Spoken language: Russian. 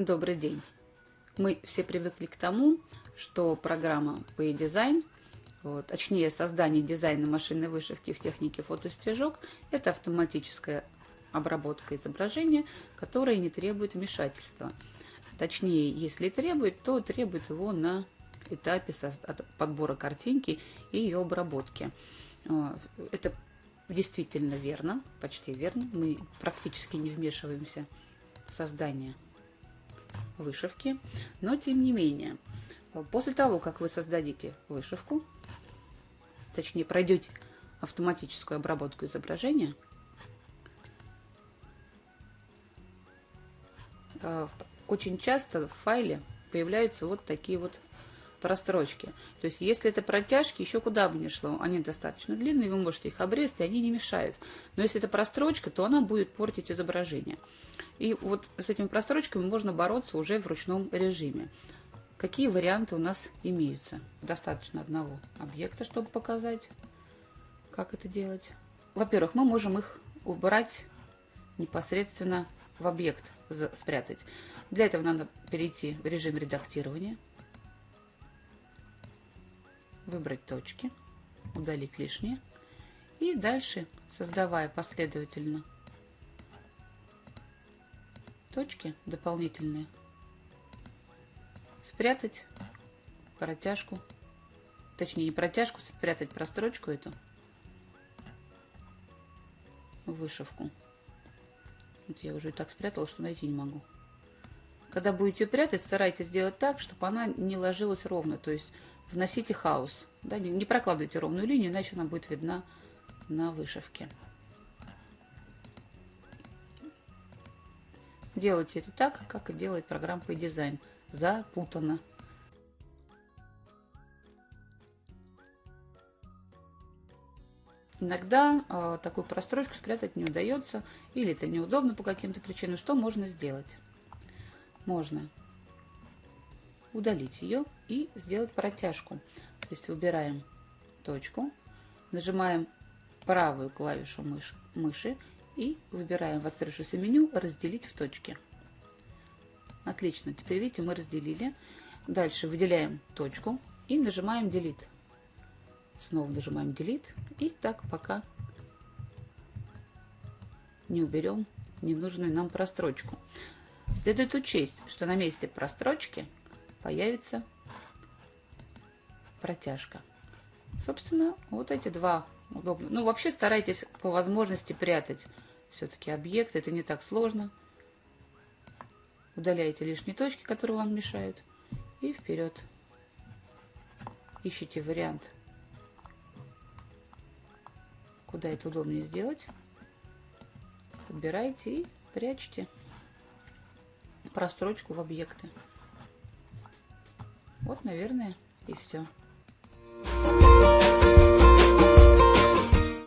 Добрый день! Мы все привыкли к тому, что программа PayDesign, вот, точнее создание дизайна машинной вышивки в технике фотостежок, это автоматическая обработка изображения, которая не требует вмешательства. Точнее, если требует, то требует его на этапе подбора картинки и ее обработки. А, это действительно верно, почти верно. Мы практически не вмешиваемся в создание вышивки, но тем не менее, после того, как вы создадите вышивку, точнее пройдете автоматическую обработку изображения, э, очень часто в файле появляются вот такие вот прострочки. То есть, если это протяжки, еще куда бы ни шло, они достаточно длинные, вы можете их обрезать, и они не мешают. Но если это прострочка, то она будет портить изображение. И вот с этими прострочками можно бороться уже в ручном режиме. Какие варианты у нас имеются? Достаточно одного объекта, чтобы показать, как это делать. Во-первых, мы можем их убрать непосредственно в объект, спрятать. Для этого надо перейти в режим редактирования выбрать точки, удалить лишнее. И дальше, создавая последовательно точки дополнительные, спрятать протяжку, точнее не протяжку, спрятать прострочку эту, вышивку. Вот я уже и так спрятала, что найти не могу. Когда будете прятать, старайтесь сделать так, чтобы она не ложилась ровно. То есть вносите хаос. Да, не, не прокладывайте ровную линию, иначе она будет видна на вышивке. Делайте это так, как и делает программа по дизайн. Запутанно. Иногда э, такую прострочку спрятать не удается, или это неудобно по каким-то причинам. Что можно сделать? Можно удалить ее и сделать протяжку. То есть выбираем точку, нажимаем правую клавишу мыши, мыши и выбираем в открывшемся меню «Разделить в точке». Отлично, теперь видите, мы разделили. Дальше выделяем точку и нажимаем Delete. Снова нажимаем Delete и так пока не уберем ненужную нам прострочку. Следует учесть, что на месте прострочки появится протяжка. Собственно, вот эти два удобно. Ну, вообще старайтесь по возможности прятать все-таки объект. Это не так сложно. Удаляете лишние точки, которые вам мешают. И вперед. Ищите вариант, куда это удобнее сделать. Подбираете и прячете прострочку в объекты. Вот, наверное, и все.